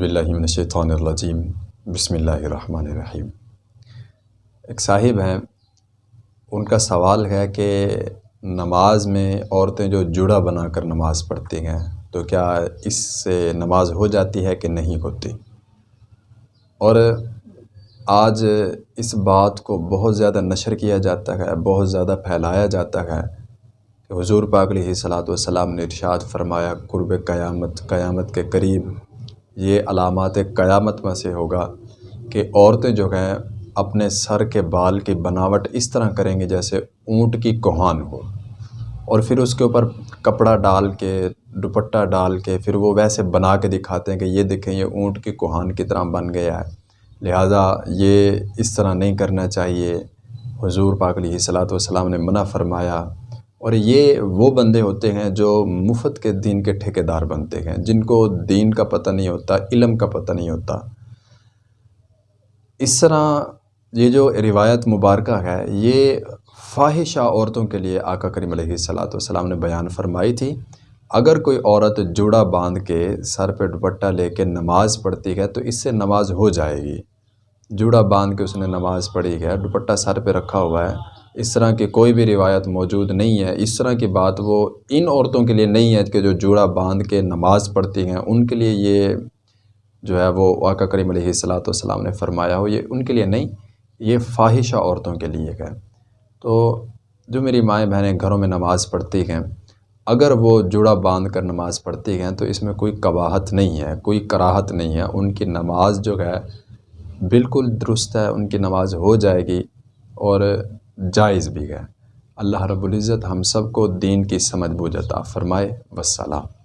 باللہ من الشیطان الرجیم۔ بسم اللہ الرحمن الرحیم۔ ایک صاحب ہیں، ان کا سوال ہے کہ نماز میں عورتیں جو جڑا بنا کر نماز پڑھتی ہیں، تو کیا اس سے نماز ہو جاتی ہے کہ نہیں ہوتی؟ اور آج اس بات کو بہت زیادہ نشر کیا جاتا ہے، بہت زیادہ پھیلایا جاتا ہے۔ کہ حضور پاک علیہ صلاۃ والسلام نے ارشاد فرمایا، قرب قیامت قیامت کے قریب یہ علامات قیامت میں سے ہوگا کہ عورتیں جو ہیں اپنے سر کے بال کی بناوٹ اس طرح کریں گی جیسے اونٹ کی کوہان ہو۔ اور پھر اس کے اوپر کپڑا ڈال کے، دوپٹہ ڈال کے، پھر وہ ویسے بنا کے دکھاتے ہیں کہ یہ دیکھیں، یہ اونٹ کی کوہان کی طرح بن گیا ہے۔ لہٰذا یہ اس طرح نہیں کرنا چاہیے۔ حضور پاک علیہ صلاۃ والسلام نے منع فرمایا اور یہ وہ بندے ہوتے ہیں جو مفت کے دین کے ٹھیکے دار بنتے ہیں، جن کو دین کا پتہ نہیں ہوتا، علم کا پتہ نہیں ہوتا۔ اس طرح یہ جو روایت مبارکہ ہے، یہ فاحشہ عورتوں کے لیے آقا کریم علیہ صلاۃ والسلام نے بیان فرمائی تھی۔ اگر کوئی عورت جوڑا باندھ کے سر پہ دوپٹہ لے کے نماز پڑھتی ہے، تو اس سے نماز ہو جائے گی۔ جوڑا باندھ کے اس نے نماز پڑھی ہے، دوپٹہ سر پہ رکھا ہوا ہے۔ اس طرح کی کوئی بھی روایت موجود نہیں ہے۔ اس طرح کی بات وہ ان عورتوں کے لیے نہیں ہے کہ جو جوڑا باندھ کے نماز پڑھتی ہیں۔ ان کے لیے یہ جو ہے وہ آقا کریم علیہ صلاۃ والسلام نے فرمایا ہو، یہ ان کے لیے نہیں، یہ فاحشہ عورتوں کے لیے ہے۔ تو جو میری مائیں بہنیں گھروں میں نماز پڑھتی ہیں، اگر وہ جوڑا باندھ کر نماز پڑھتی ہیں تو اس میں کوئی قباحت نہیں ہے، کوئی کراہت نہیں ہے۔ ان کی نماز جو ہے بالکل درست ہے، ان کی نماز ہو جائے گی۔ اور جائز بھی ہے۔ اللہ رب العزت ہم سب کو دین کی سمجھ بوجھ عطا فرمائے۔ وسلام